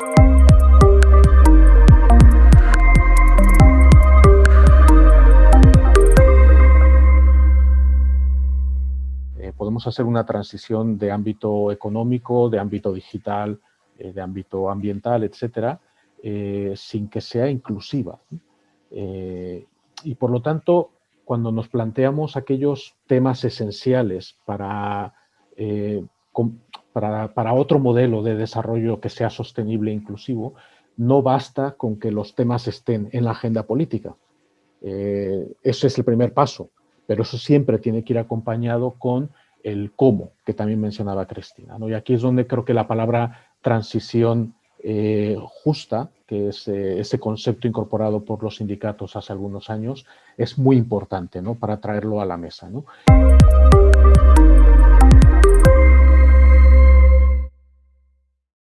Eh, podemos hacer una transición de ámbito económico, de ámbito digital, eh, de ámbito ambiental, etcétera, eh, sin que sea inclusiva. y por lo tanto, cuando nos planteamos aquellos temas esenciales para, para, para, otro modelo de desarrollo que sea sostenible e inclusivo, no basta con que los temas estén en la agenda política. ese es el primer paso, pero eso siempre tiene que ir acompañado con el cómo, que también mencionaba Cristina. ¿no? Y aquí es donde creo que la palabra transición eh, justa, que es eh, ese concepto incorporado por los sindicatos hace algunos años, es muy importante ¿no? para traerlo a la mesa. ¿no?